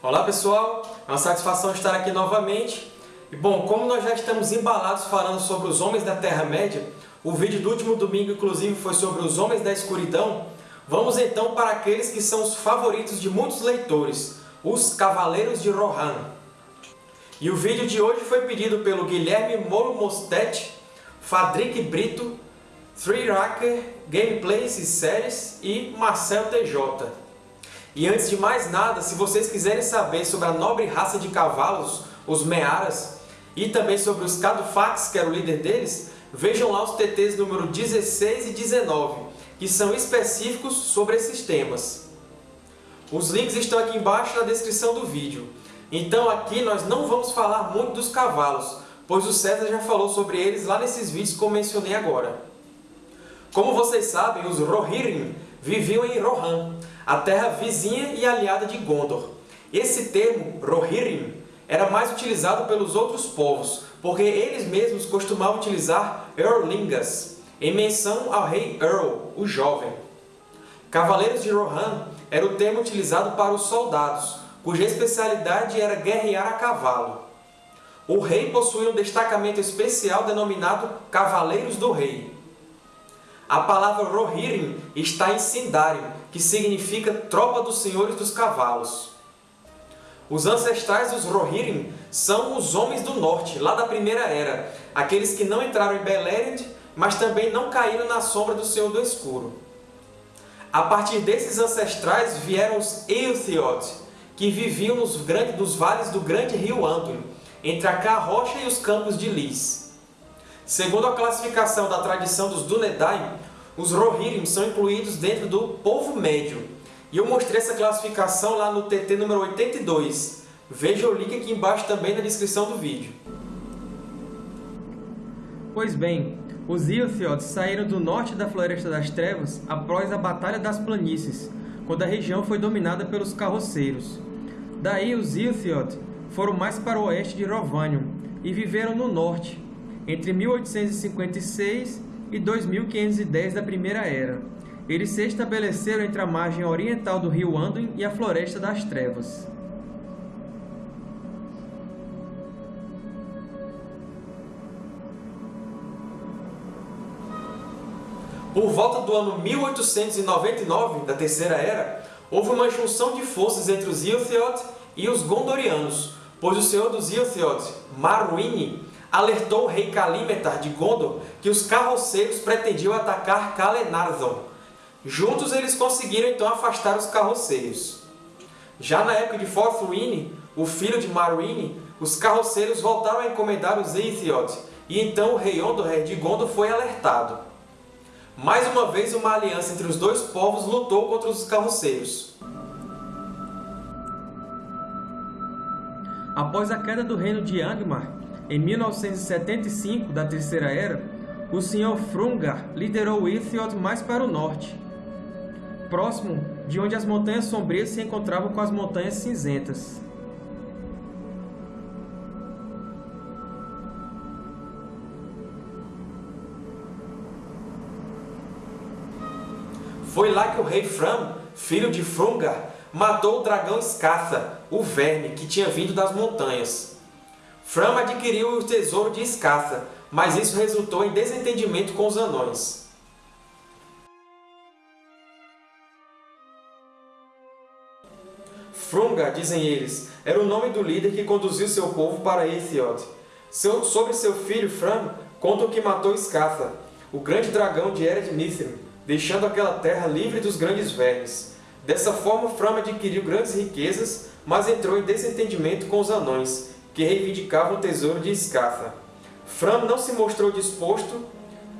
Olá pessoal, é uma satisfação estar aqui novamente. E bom, como nós já estamos embalados falando sobre os Homens da Terra-média, o vídeo do último domingo inclusive foi sobre os Homens da Escuridão, vamos então para aqueles que são os favoritos de muitos leitores, os Cavaleiros de Rohan. E o vídeo de hoje foi pedido pelo Guilherme Molo Mostet, Fadric Brito, Three Racker, Gameplays e Séries e Marcel TJ. E antes de mais nada, se vocês quiserem saber sobre a nobre raça de cavalos, os Mearas, e também sobre os Cadufax, que era o líder deles, vejam lá os TTs número 16 e 19, que são específicos sobre esses temas. Os links estão aqui embaixo na descrição do vídeo. Então aqui nós não vamos falar muito dos cavalos, pois o César já falou sobre eles lá nesses vídeos que eu mencionei agora. Como vocês sabem, os Rohirrim viviam em Rohan, a terra vizinha e aliada de Gondor. Esse termo, Rohirrim, era mais utilizado pelos outros povos, porque eles mesmos costumavam utilizar Eorlingas, em menção ao rei Earl, o jovem. Cavaleiros de Rohan era o termo utilizado para os soldados, cuja especialidade era guerrear a cavalo. O rei possuía um destacamento especial denominado Cavaleiros do Rei. A palavra Rohirrim está em Sindarin, que significa Tropa dos Senhores dos Cavalos. Os ancestrais dos Rohirrim são os Homens do Norte, lá da Primeira Era, aqueles que não entraram em Beleriand, mas também não caíram na sombra do Senhor do Escuro. A partir desses ancestrais vieram os Eotheod, que viviam nos, grandes, nos vales do grande rio Anduin, entre a Carrocha e os campos de Lis. Segundo a classificação da tradição dos Dúnedain, os Rohirrim são incluídos dentro do Povo Médio. E eu mostrei essa classificação lá no TT número 82. Veja o link aqui embaixo também na descrição do vídeo. Pois bem, os Ilthiod saíram do norte da Floresta das Trevas após a Batalha das Planícies, quando a região foi dominada pelos Carroceiros. Daí os Ilthiod foram mais para o oeste de Rovanion e viveram no norte, entre 1856 e 2510 da Primeira Era. Eles se estabeleceram entre a margem oriental do rio Anduin e a Floresta das Trevas. Por volta do ano 1899 da Terceira Era, houve uma junção de forças entre os Ilthiod e os Gondorianos, pois o senhor dos Ilthiod, Marwine, alertou o rei Kalímetar de Gondor que os carroceiros pretendiam atacar Kalenarzon. Juntos eles conseguiram então afastar os carroceiros. Já na época de Forthwine, o filho de Marwine, os carroceiros voltaram a encomendar os Eithioth, e então o rei Ondoré de Gondor foi alertado. Mais uma vez, uma aliança entre os dois povos lutou contra os carroceiros. Após a queda do reino de Angmar, em 1975, da Terceira Era, o Sr. Frungar liderou Ithiot mais para o norte, próximo de onde as Montanhas Sombrias se encontravam com as Montanhas Cinzentas. Foi lá que o rei Fram, filho de Frungar, matou o dragão Skatha, o verme que tinha vindo das montanhas. Fram adquiriu o tesouro de Escatha, mas isso resultou em desentendimento com os anões. Frunga, dizem eles, era o nome do líder que conduziu seu povo para Ethiod. Seu, sobre seu filho Fram, contam que matou Escatha, o grande dragão de Ered Mithrin, deixando aquela terra livre dos grandes vermes. Dessa forma, Fram adquiriu grandes riquezas, mas entrou em desentendimento com os anões, que reivindicavam o tesouro de Escatha. Fram não se mostrou disposto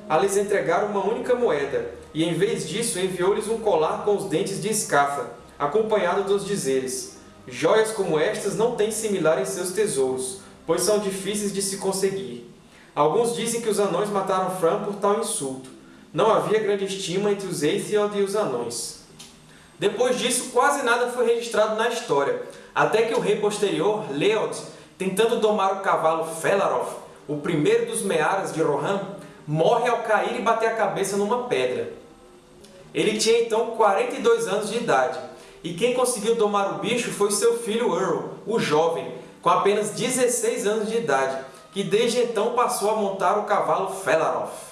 a lhes entregar uma única moeda, e em vez disso enviou-lhes um colar com os dentes de Escatha, acompanhado dos dizeres Joias como estas não têm similar em seus tesouros, pois são difíceis de se conseguir. Alguns dizem que os anões mataram Fram por tal insulto. Não havia grande estima entre os Aethiod e os anões. Depois disso, quase nada foi registrado na história, até que o rei posterior, Leod, tentando domar o cavalo Felaroth, o primeiro dos Mearas de Rohan, morre ao cair e bater a cabeça numa pedra. Ele tinha então 42 anos de idade, e quem conseguiu domar o bicho foi seu filho Earl, o jovem, com apenas 16 anos de idade, que desde então passou a montar o cavalo Felaroth.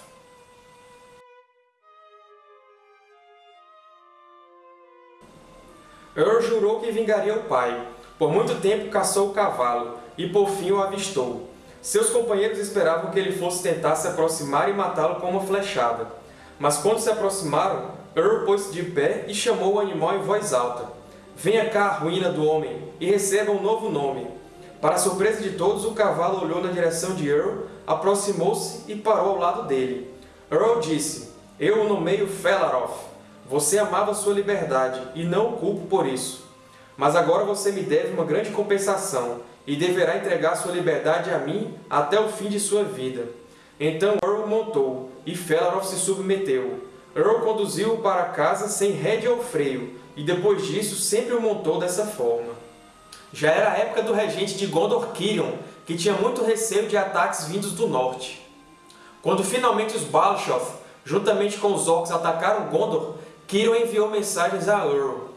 Earl jurou que vingaria o pai. Por muito tempo caçou o cavalo, e por fim o avistou. Seus companheiros esperavam que ele fosse tentar se aproximar e matá-lo com uma flechada. Mas quando se aproximaram, Earl pôs-se de pé e chamou o animal em voz alta. Venha cá, ruína do homem, e receba um novo nome. Para a surpresa de todos, o cavalo olhou na direção de Earl, aproximou-se e parou ao lado dele. Earl disse, Eu o nomeio Felaroth. Você amava sua liberdade, e não o culpo por isso. Mas agora você me deve uma grande compensação, e deverá entregar sua liberdade a mim até o fim de sua vida. Então Earl montou, e Felaroth se submeteu. Earl conduziu-o para casa sem rédea ou freio, e depois disso sempre o montou dessa forma. Já era a época do regente de Gondor Kirion, que tinha muito receio de ataques vindos do norte. Quando finalmente os Balshoth, juntamente com os Orcs, atacaram Gondor, Kirion enviou mensagens a Earl.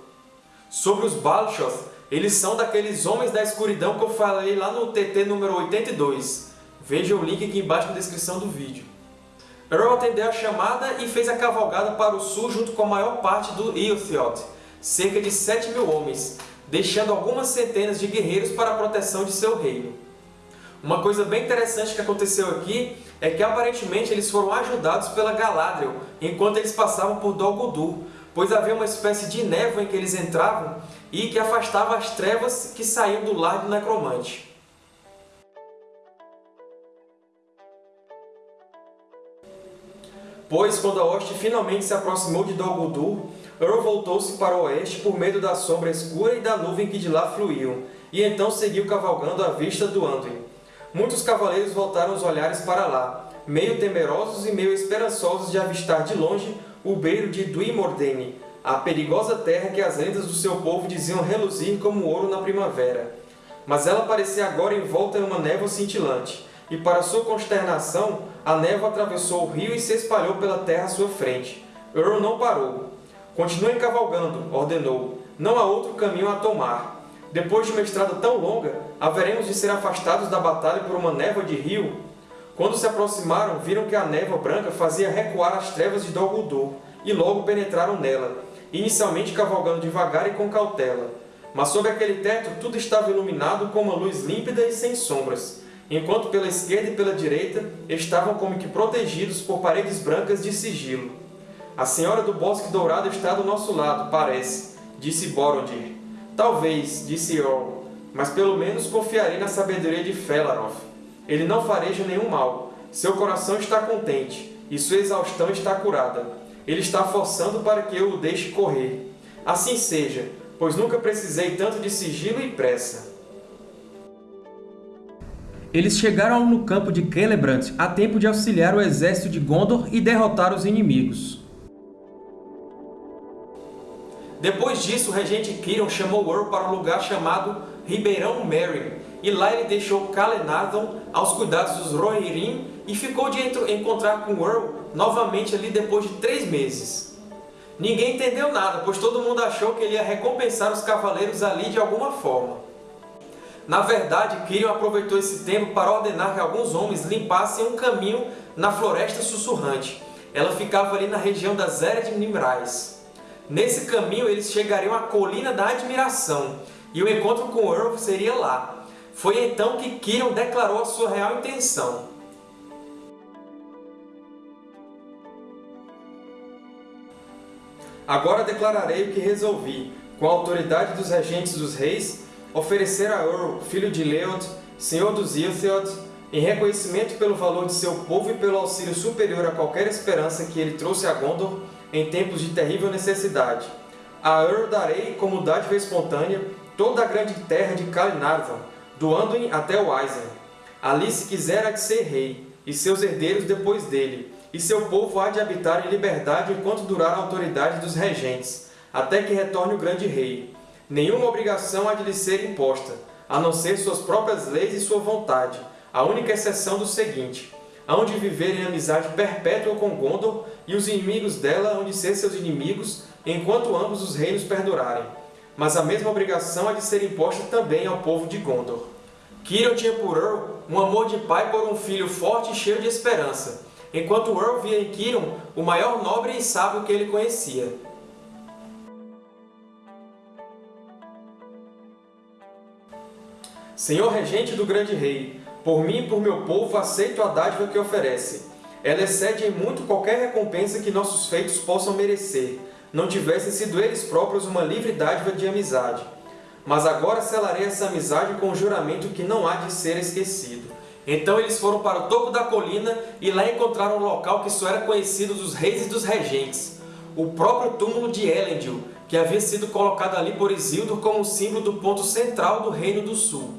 Sobre os Balshoth, eles são daqueles Homens da Escuridão que eu falei lá no TT número 82. Veja o link aqui embaixo na descrição do vídeo. Earl atendeu a chamada e fez a cavalgada para o sul junto com a maior parte do Ilthiot, cerca de 7 mil homens, deixando algumas centenas de guerreiros para a proteção de seu reino. Uma coisa bem interessante que aconteceu aqui é que aparentemente eles foram ajudados pela Galadriel enquanto eles passavam por Dol Guldur, pois havia uma espécie de névoa em que eles entravam e que afastava as trevas que saíam do lar do necromante. Pois, quando a hoste finalmente se aproximou de Dol Guldur, Earl voltou-se para o oeste por medo da sombra escura e da nuvem que de lá fluíam, e então seguiu cavalgando à vista do Anduin. Muitos cavaleiros voltaram os olhares para lá, meio temerosos e meio esperançosos de avistar de longe o beiro de Duimordene, a perigosa terra que as lendas do seu povo diziam reluzir como ouro na primavera. Mas ela parecia agora envolta em uma névoa cintilante, e para sua consternação, a névoa atravessou o rio e se espalhou pela terra à sua frente. Earl não parou. Continuem cavalgando, ordenou. Não há outro caminho a tomar. Depois de uma estrada tão longa, haveremos de ser afastados da batalha por uma névoa de rio? Quando se aproximaram, viram que a névoa branca fazia recuar as trevas de Dol Guldur, e logo penetraram nela, inicialmente cavalgando devagar e com cautela. Mas sob aquele teto tudo estava iluminado com uma luz límpida e sem sombras, enquanto pela esquerda e pela direita estavam como que protegidos por paredes brancas de sigilo. A Senhora do Bosque Dourado está do nosso lado, parece, disse Borodir. Talvez, disse Eorl, mas pelo menos confiarei na sabedoria de Felaroth. Ele não fareja nenhum mal. Seu coração está contente, e sua exaustão está curada. Ele está forçando para que eu o deixe correr. Assim seja, pois nunca precisei tanto de sigilo e pressa. Eles chegaram no campo de Celebrant a tempo de auxiliar o exército de Gondor e derrotar os inimigos. Depois disso, o regente Kiron chamou Earl para um lugar chamado Ribeirão Merry, e lá ele deixou Calenadon aos cuidados dos Rohirrim e ficou de encontrar com Earl novamente ali depois de três meses. Ninguém entendeu nada, pois todo mundo achou que ele ia recompensar os cavaleiros ali de alguma forma. Na verdade, Kiron aproveitou esse tempo para ordenar que alguns homens limpassem um caminho na Floresta Sussurrante. Ela ficava ali na região das Ered Nimrais. Nesse caminho, eles chegariam à Colina da Admiração, e o encontro com Earl seria lá. Foi então que Kiron declarou a sua real intenção. Agora declararei o que resolvi, com a autoridade dos regentes dos reis, oferecer a Earl, filho de Leod, senhor dos Ilthiod, em reconhecimento pelo valor de seu povo e pelo auxílio superior a qualquer esperança que ele trouxe a Gondor, em tempos de terrível necessidade. A Ur darei como dádiva espontânea toda a grande terra de Kalinarvan, do Anduin até o Aizen. Ali se quiser há de ser rei, e seus herdeiros depois dele, e seu povo há de habitar em liberdade enquanto durar a autoridade dos regentes, até que retorne o grande rei. Nenhuma obrigação há de lhe ser imposta, a não ser suas próprias leis e sua vontade, a única exceção do seguinte, hão de viver em amizade perpétua com Gondor, e os inimigos dela hão de ser seus inimigos, enquanto ambos os reinos perdurarem. Mas a mesma obrigação há de ser imposta também ao povo de Gondor. Cirion tinha por Earl um amor de pai por um filho forte e cheio de esperança, enquanto Earl via em Cirion o maior nobre e sábio que ele conhecia. Senhor Regente do Grande Rei, por mim e por meu povo aceito a dádiva que oferece. Ela excede em muito qualquer recompensa que nossos feitos possam merecer, não tivessem sido eles próprios uma livre dádiva de amizade. Mas agora selarei essa amizade com um juramento que não há de ser esquecido. Então eles foram para o topo da colina e lá encontraram um local que só era conhecido dos reis e dos regentes, o próprio túmulo de Elendil, que havia sido colocado ali por Isildur como símbolo do ponto central do Reino do Sul.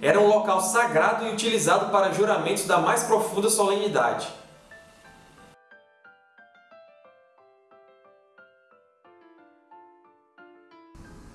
Era um local sagrado e utilizado para juramentos da mais profunda solenidade.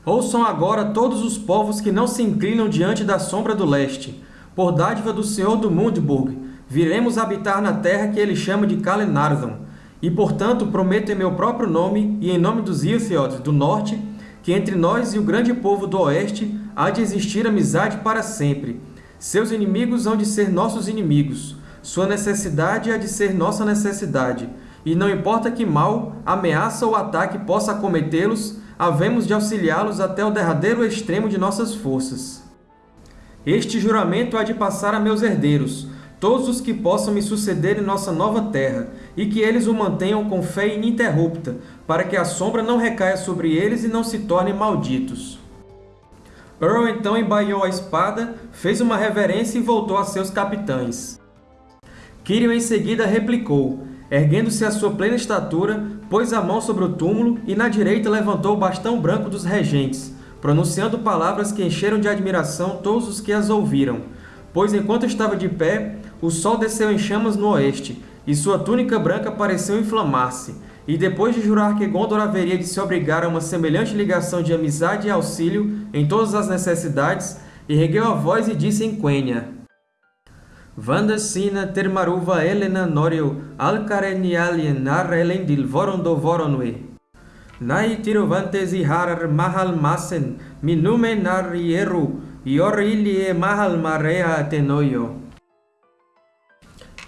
Ouçam agora todos os povos que não se inclinam diante da sombra do leste. Por dádiva do Senhor do Mundburg, viremos habitar na terra que ele chama de Calenardon. E, portanto, prometo em meu próprio nome e em nome dos Ilthiod do norte, que entre nós e o grande povo do oeste há de existir amizade para sempre. Seus inimigos hão de ser nossos inimigos. Sua necessidade há de ser nossa necessidade. E não importa que mal, ameaça ou ataque possa acometê-los, havemos de auxiliá-los até o derradeiro extremo de nossas forças. Este juramento há de passar a meus herdeiros, todos os que possam me suceder em nossa nova terra, e que eles o mantenham com fé ininterrupta, para que a sombra não recaia sobre eles e não se tornem malditos. Earl então embaiou a espada, fez uma reverência e voltou a seus capitães. Cirion em seguida replicou, Erguendo-se à sua plena estatura, pôs a mão sobre o túmulo e na direita levantou o bastão branco dos regentes, pronunciando palavras que encheram de admiração todos os que as ouviram. Pois enquanto estava de pé, o sol desceu em chamas no oeste, e sua túnica branca pareceu inflamar-se. E depois de jurar que Gondor haveria de se obrigar a uma semelhante ligação de amizade e auxílio em todas as necessidades, ergueu a voz e disse em Quenya, Vandasina termaruva Elena Norio alcarenialien nar elendil vorondo voronwe. Nai tirovantes harar mahal masen minume nar ieru iorilie mahal marea tenoio.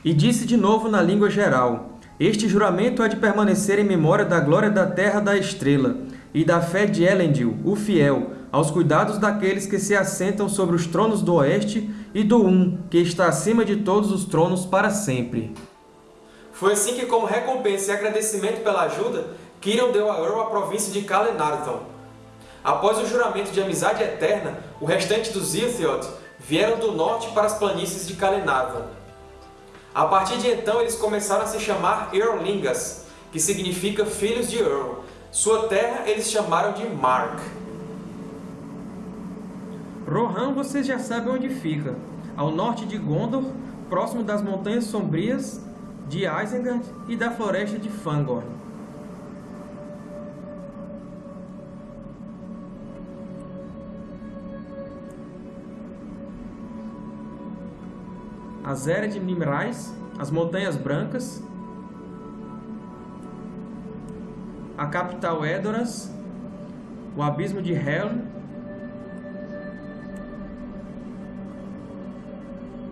E disse de novo na língua geral, Este juramento há de permanecer em memória da glória da terra da estrela, e da fé de Elendil, o fiel, aos cuidados daqueles que se assentam sobre os tronos do oeste e do Um, que está acima de todos os tronos para sempre. Foi assim que, como recompensa e agradecimento pela ajuda, Cirion deu a Earl a província de Calenardon. Após o juramento de amizade eterna, o restante dos Ilthiod vieram do norte para as planícies de Calenardon. A partir de então, eles começaram a se chamar Eorlingas, que significa Filhos de Earl. Sua terra eles chamaram de Mark. Rohan vocês já sabem onde fica, ao norte de Gondor, próximo das Montanhas Sombrias de Isengard e da Floresta de Fangorn. A Zera de Nimrais, as Montanhas Brancas, a capital Edoras, o Abismo de Helm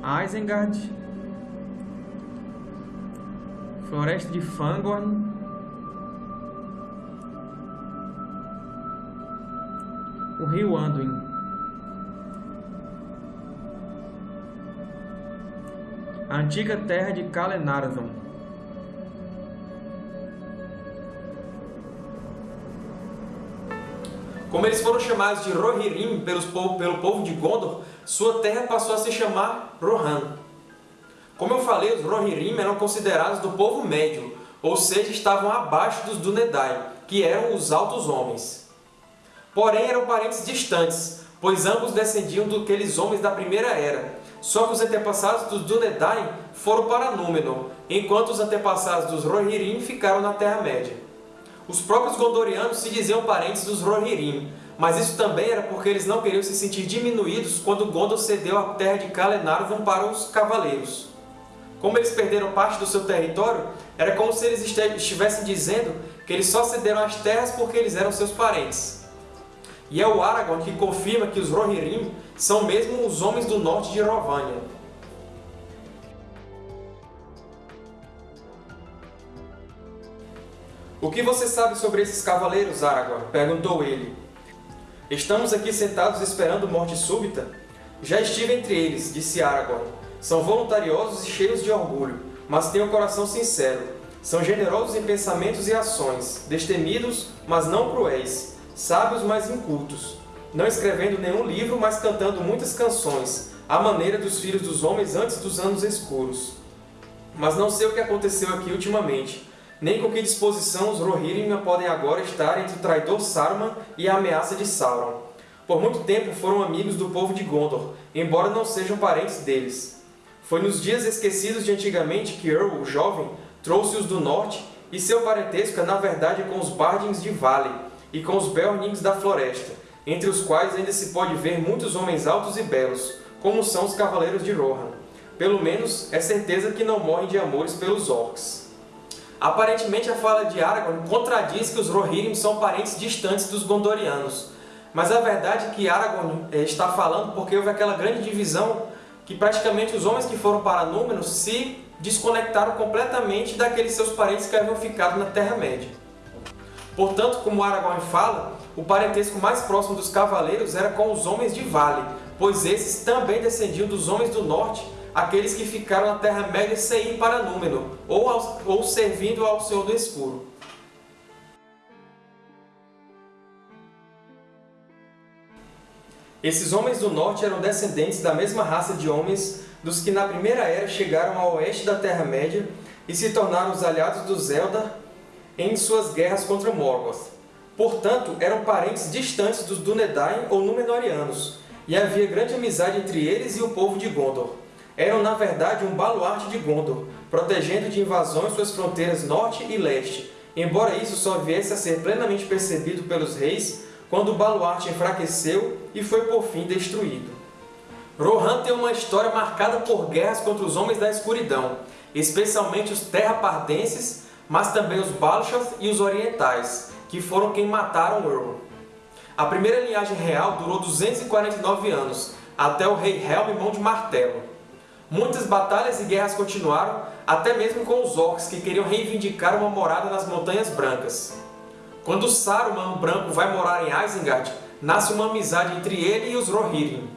Isengard, Floresta de Fangorn, o rio Anduin. A antiga terra de Calenardon. Como eles foram chamados de Rohirrim pelos, pelo povo de Gondor, sua terra passou a se chamar Rohan. Como eu falei, os Rohirrim eram considerados do povo médio, ou seja, estavam abaixo dos Dúnedain, que eram os altos homens. Porém, eram parentes distantes, pois ambos descendiam daqueles homens da Primeira Era. Só que os antepassados dos Dúnedain foram para Númenor, enquanto os antepassados dos Rohirrim ficaram na Terra-média. Os próprios Gondorianos se diziam parentes dos Rohirrim, mas isso também era porque eles não queriam se sentir diminuídos quando Gondor cedeu a terra de Calenarvan para os Cavaleiros. Como eles perderam parte do seu território, era como se eles estivessem dizendo que eles só cederam as terras porque eles eram seus parentes. e é o Aragorn que confirma que os Rohirrim são mesmo os Homens do Norte de Erovânia. O que você sabe sobre esses cavaleiros, Aragorn? perguntou ele. Estamos aqui sentados esperando morte súbita? Já estive entre eles, disse Aragorn. São voluntariosos e cheios de orgulho, mas têm um coração sincero. São generosos em pensamentos e ações, destemidos, mas não cruéis, sábios, mas incultos, não escrevendo nenhum livro, mas cantando muitas canções, à maneira dos filhos dos homens antes dos anos escuros. Mas não sei o que aconteceu aqui ultimamente, nem com que disposição os Rohirrim podem agora estar entre o traidor Saruman e a ameaça de Sauron. Por muito tempo foram amigos do povo de Gondor, embora não sejam parentes deles. Foi nos dias esquecidos de antigamente que Earl, o jovem, trouxe-os do norte, e seu parentesco é na verdade com os Bardins de Vale e com os Beornings da Floresta, entre os quais ainda se pode ver muitos homens altos e belos, como são os Cavaleiros de Rohan. Pelo menos, é certeza que não morrem de amores pelos Orcs. Aparentemente, a fala de Aragorn contradiz que os Rohirrim são parentes distantes dos Gondorianos, mas a verdade é que Aragorn eh, está falando porque houve aquela grande divisão que praticamente os homens que foram para Númenor se desconectaram completamente daqueles seus parentes que haviam ficado na Terra-média. Portanto, como Aragorn fala, o parentesco mais próximo dos cavaleiros era com os Homens de Vale, pois esses também descendiam dos Homens do Norte, aqueles que ficaram na Terra-média sem ir para Númenor, ou, ou servindo ao Senhor do Escuro. Esses homens do norte eram descendentes da mesma raça de homens dos que na Primeira Era chegaram ao oeste da Terra-média e se tornaram os aliados dos Eldar em suas guerras contra Morgoth. Portanto, eram parentes distantes dos Dúnedain ou Númenóreanos, e havia grande amizade entre eles e o povo de Gondor. Eram, na verdade, um baluarte de Gondor, protegendo de invasões suas fronteiras norte e leste, embora isso só viesse a ser plenamente percebido pelos reis quando o baluarte enfraqueceu e foi por fim destruído. Rohan tem uma história marcada por guerras contra os Homens da Escuridão, especialmente os Terrapardenses, mas também os Balshoth e os Orientais, que foram quem mataram Earl. A primeira linhagem real durou 249 anos, até o rei Helm Mão de Martelo. Muitas batalhas e guerras continuaram, até mesmo com os Orcs, que queriam reivindicar uma morada nas Montanhas Brancas. Quando Saruman Branco vai morar em Isengard, nasce uma amizade entre ele e os Rohirrim.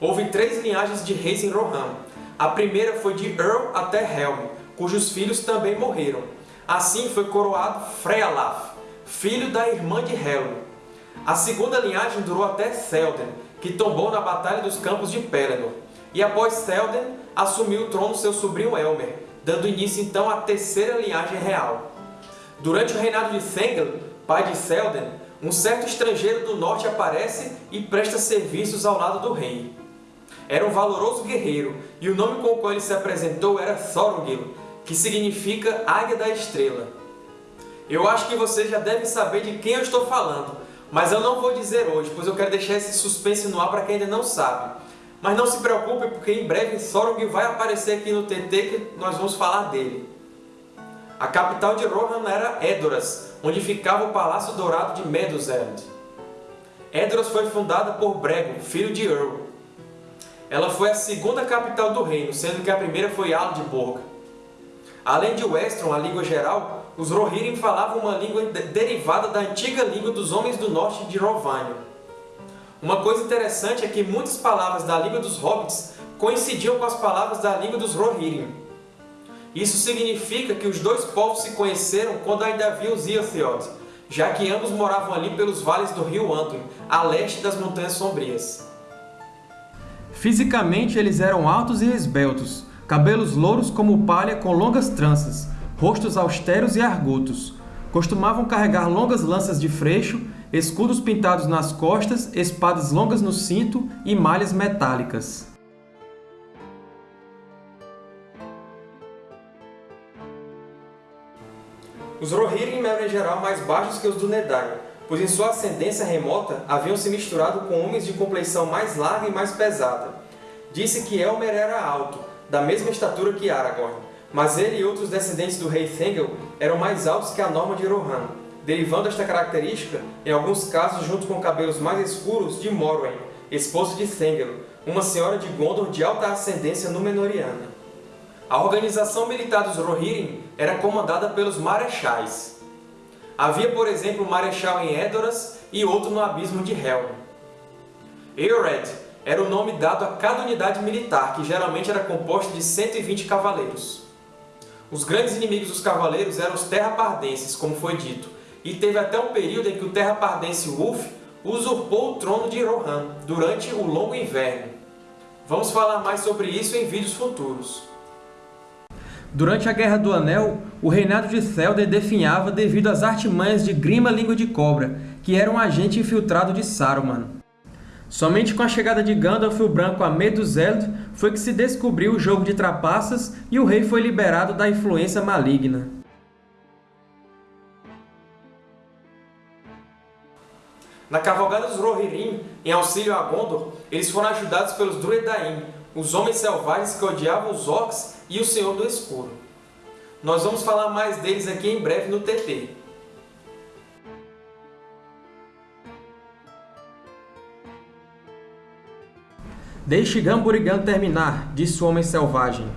Houve três linhagens de reis em Rohan. A primeira foi de Earl até Helm, cujos filhos também morreram. Assim foi coroado Frealaf, filho da irmã de Helm. A segunda linhagem durou até Théoden, que tombou na Batalha dos Campos de Pelennor. E após Théoden, assumiu o trono seu sobrinho Elmer, dando início então à terceira linhagem real. Durante o reinado de Thengel, pai de Théoden, um certo estrangeiro do norte aparece e presta serviços ao lado do rei. Era um valoroso guerreiro, e o nome com o qual ele se apresentou era Thorongil, que significa Águia da Estrela. Eu acho que vocês já devem saber de quem eu estou falando, mas eu não vou dizer hoje, pois eu quero deixar esse suspense no ar para quem ainda não sabe. Mas não se preocupe, porque em breve Thorongil vai aparecer aqui no TT que nós vamos falar dele. A capital de Rohan era Edoras, onde ficava o Palácio Dourado de Meduseld. Edoras foi fundada por Brego, filho de Earl. Ela foi a segunda capital do reino, sendo que a primeira foi Aldborg. Além de Westron, a língua geral, os Rohirrim falavam uma língua derivada da antiga língua dos Homens do Norte de Rovânia. Uma coisa interessante é que muitas palavras da língua dos Hobbits coincidiam com as palavras da língua dos Rohirrim. Isso significa que os dois povos se conheceram quando ainda havia os Iotheod, já que ambos moravam ali pelos vales do rio Anduin, a leste das Montanhas Sombrias. Fisicamente, eles eram altos e esbeltos, cabelos louros como palha com longas tranças, rostos austeros e argutos. Costumavam carregar longas lanças de freixo, escudos pintados nas costas, espadas longas no cinto e malhas metálicas. Os Rohirrim eram em geral mais baixos que os do Nedain, pois em sua ascendência remota haviam se misturado com homens de compleição mais larga e mais pesada. Disse que Elmer era alto, da mesma estatura que Aragorn, mas ele e outros descendentes do rei Thengel eram mais altos que a norma de Rohan. Derivando esta característica, em alguns casos junto com cabelos mais escuros, de Morwen, esposo de Thengel, uma senhora de Gondor de alta ascendência Númenoriana. A organização militar dos Rohirrim era comandada pelos Marechais. Havia, por exemplo, um Marechal em Edoras e outro no Abismo de Helm. Eored era o nome dado a cada unidade militar, que geralmente era composta de 120 cavaleiros. Os grandes inimigos dos cavaleiros eram os Terrapardenses, como foi dito, e teve até um período em que o Terrapardense Ulf usurpou o trono de Rohan durante o longo inverno. Vamos falar mais sobre isso em vídeos futuros. Durante a Guerra do Anel, o reinado de Théoden definhava devido às artimanhas de Grima Língua de Cobra, que era um agente infiltrado de Saruman. Somente com a chegada de Gandalf o Branco a Meduseld foi que se descobriu o jogo de trapaças e o rei foi liberado da influência maligna. Na cavalgada dos Rohirrim, em auxílio a Gondor, eles foram ajudados pelos Duedain, os homens selvagens que odiavam os Orcs e o Senhor do Escuro. Nós vamos falar mais deles aqui em breve no TT. Deixe Gamburigan terminar, disse o homem selvagem.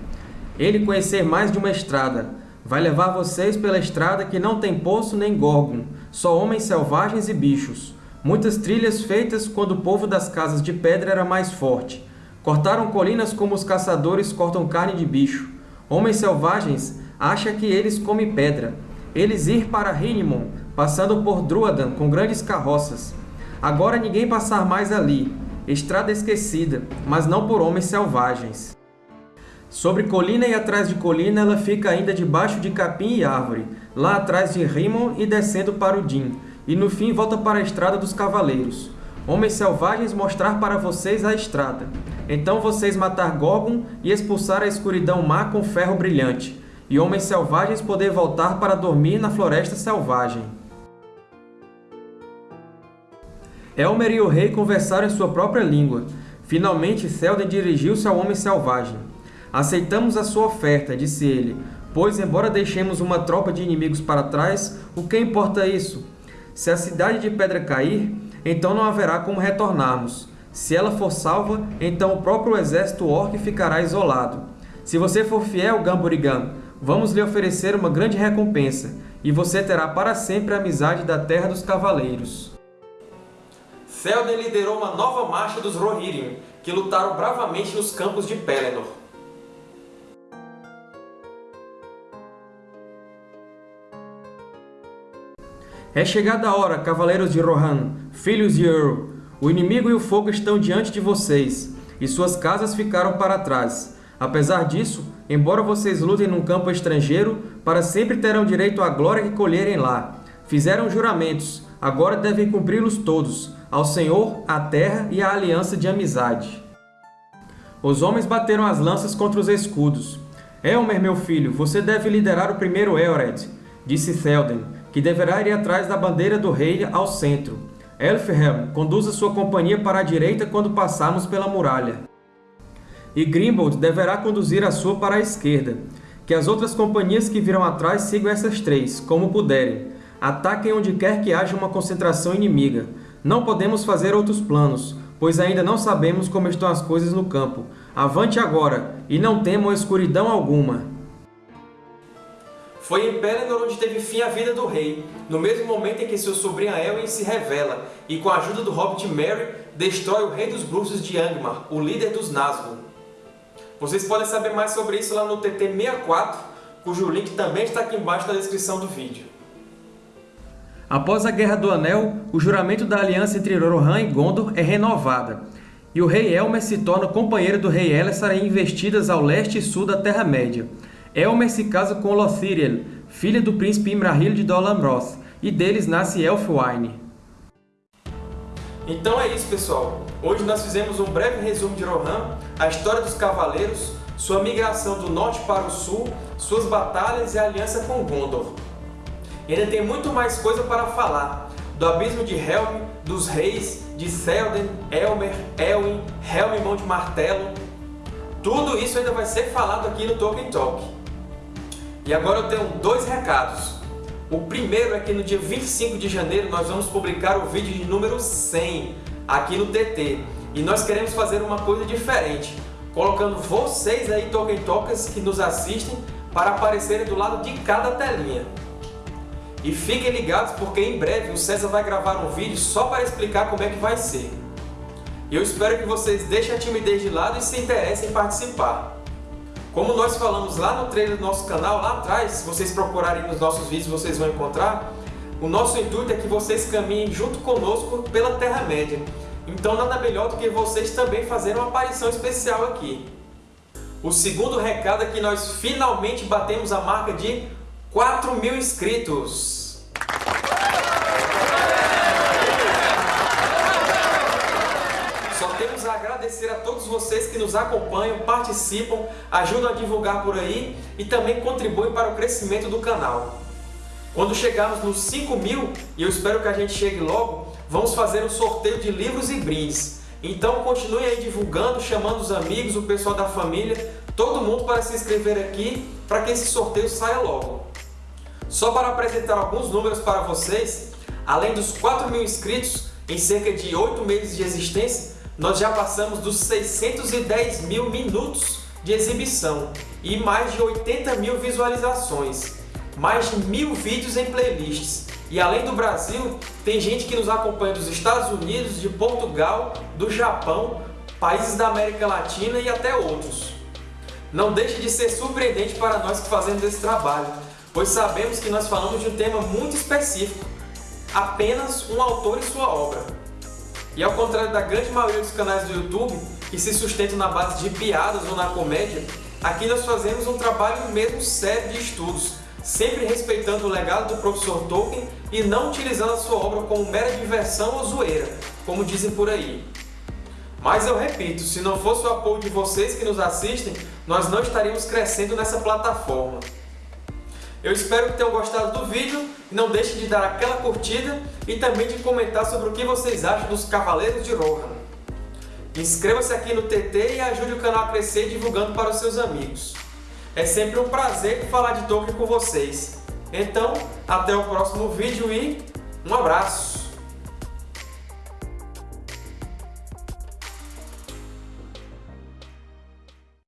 Ele conhecer mais de uma estrada. Vai levar vocês pela estrada que não tem poço nem gorgon, só homens selvagens e bichos. Muitas trilhas feitas quando o povo das casas de pedra era mais forte. Cortaram colinas como os caçadores cortam carne de bicho. Homens selvagens acha que eles comem pedra. Eles ir para Rinimon, passando por Druadan com grandes carroças. Agora ninguém passar mais ali, estrada esquecida, mas não por homens selvagens. Sobre colina e atrás de colina, ela fica ainda debaixo de capim e árvore, lá atrás de Rimon e descendo para o Din, e no fim volta para a estrada dos cavaleiros. Homens selvagens mostrar para vocês a estrada. Então vocês matar Gorgon e expulsar a escuridão má com ferro brilhante, e homens selvagens poder voltar para dormir na floresta selvagem. Elmer e o rei conversaram em sua própria língua. Finalmente, Selden dirigiu-se ao homem selvagem. Aceitamos a sua oferta, disse ele, pois, embora deixemos uma tropa de inimigos para trás, o que importa isso? Se a cidade de pedra cair, então não haverá como retornarmos. Se ela for salva, então o próprio exército orc ficará isolado. Se você for fiel, Gamburigan, vamos lhe oferecer uma grande recompensa, e você terá para sempre a amizade da Terra dos Cavaleiros. Théoden liderou uma nova marcha dos Rohirrim, que lutaram bravamente nos campos de Pelennor. É chegada a hora, cavaleiros de Rohan, filhos de Ur. O inimigo e o fogo estão diante de vocês, e suas casas ficaram para trás. Apesar disso, embora vocês lutem num campo estrangeiro, para sempre terão direito à glória que colherem lá. Fizeram juramentos, agora devem cumpri-los todos, ao Senhor, à terra e à aliança de amizade. Os homens bateram as lanças contra os escudos. Elmer, meu filho, você deve liderar o primeiro Eored, disse Théoden, que deverá ir atrás da bandeira do rei ao centro. Elfhelm, conduza sua companhia para a direita quando passarmos pela muralha. E Grimbold deverá conduzir a sua para a esquerda. Que as outras companhias que virão atrás sigam essas três, como puderem. Ataquem onde quer que haja uma concentração inimiga. Não podemos fazer outros planos, pois ainda não sabemos como estão as coisas no campo. Avante agora, e não temam escuridão alguma. Foi em Pelennor onde teve fim a vida do rei, no mesmo momento em que seu sobrinho Elwyn se revela e, com a ajuda do Hobbit Merry, destrói o rei dos bruxos de Angmar, o líder dos Nazgûl. Vocês podem saber mais sobre isso lá no TT64, cujo link também está aqui embaixo na descrição do vídeo. Após a Guerra do Anel, o juramento da aliança entre Rohan e Gondor é renovada, e o rei Elmer se torna companheiro do rei Elessar em investidas ao leste e sul da Terra-média. Elmer se casa com Lothiriel, filha do príncipe Imrahil de Dol Amroth, e deles nasce Elfwine. Então é isso, pessoal. Hoje nós fizemos um breve resumo de Rohan, a história dos Cavaleiros, sua migração do norte para o sul, suas batalhas e a aliança com Gondor. E ainda tem muito mais coisa para falar, do Abismo de Helm, dos Reis, de Théoden, Elmer, Elwin, Helm Mão de Martelo. Tudo isso ainda vai ser falado aqui no Tolkien Talk. E agora eu tenho dois recados. O primeiro é que no dia 25 de janeiro nós vamos publicar o vídeo de número 100 aqui no TT. E nós queremos fazer uma coisa diferente, colocando vocês aí, Tolkien Talkers, que nos assistem, para aparecerem do lado de cada telinha. E fiquem ligados porque em breve o César vai gravar um vídeo só para explicar como é que vai ser. Eu espero que vocês deixem a timidez de lado e se interessem em participar. Como nós falamos lá no trailer do nosso canal, lá atrás, se vocês procurarem nos nossos vídeos vocês vão encontrar, o nosso intuito é que vocês caminhem junto conosco pela Terra-média. Então nada melhor do que vocês também fazerem uma aparição especial aqui. O segundo recado é que nós finalmente batemos a marca de 4 mil inscritos. Só temos a agradecer a todos vocês que nos acompanham, participam, ajudam a divulgar por aí e também contribuem para o crescimento do canal. Quando chegarmos nos 5 mil, e eu espero que a gente chegue logo, vamos fazer um sorteio de livros e brindes. Então continue aí divulgando, chamando os amigos, o pessoal da família, todo mundo para se inscrever aqui, para que esse sorteio saia logo. Só para apresentar alguns números para vocês, além dos 4 mil inscritos, em cerca de 8 meses de existência, nós já passamos dos 610 mil minutos de exibição e mais de 80 mil visualizações, mais de mil vídeos em playlists. E além do Brasil, tem gente que nos acompanha dos Estados Unidos, de Portugal, do Japão, países da América Latina e até outros. Não deixe de ser surpreendente para nós que fazemos esse trabalho, pois sabemos que nós falamos de um tema muito específico, apenas um autor e sua obra. E ao contrário da grande maioria dos canais do YouTube, que se sustentam na base de piadas ou na comédia, aqui nós fazemos um trabalho mesmo sério de estudos, sempre respeitando o legado do professor Tolkien e não utilizando a sua obra como mera diversão ou zoeira, como dizem por aí. Mas eu repito, se não fosse o apoio de vocês que nos assistem, nós não estaríamos crescendo nessa plataforma. Eu espero que tenham gostado do vídeo, não deixem de dar aquela curtida e também de comentar sobre o que vocês acham dos Cavaleiros de Rohan. Inscreva-se aqui no TT e ajude o canal a crescer divulgando para os seus amigos. É sempre um prazer falar de Tolkien com vocês. Então, até o próximo vídeo e um abraço!